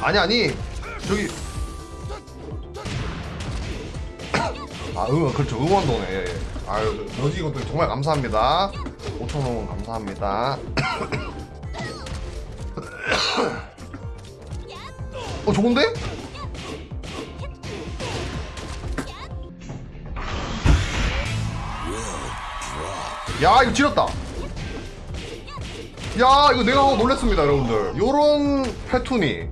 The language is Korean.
아니 아니. 저기. 아 응원 그렇죠. 응원도네. 예, 예. 아유 노지건도 정말 감사합니다. 5천원 감사합니다. 어 좋은데? 야 이거 지렸다 야 이거 내가 놀랬습니다 여러분들. 요런 패투니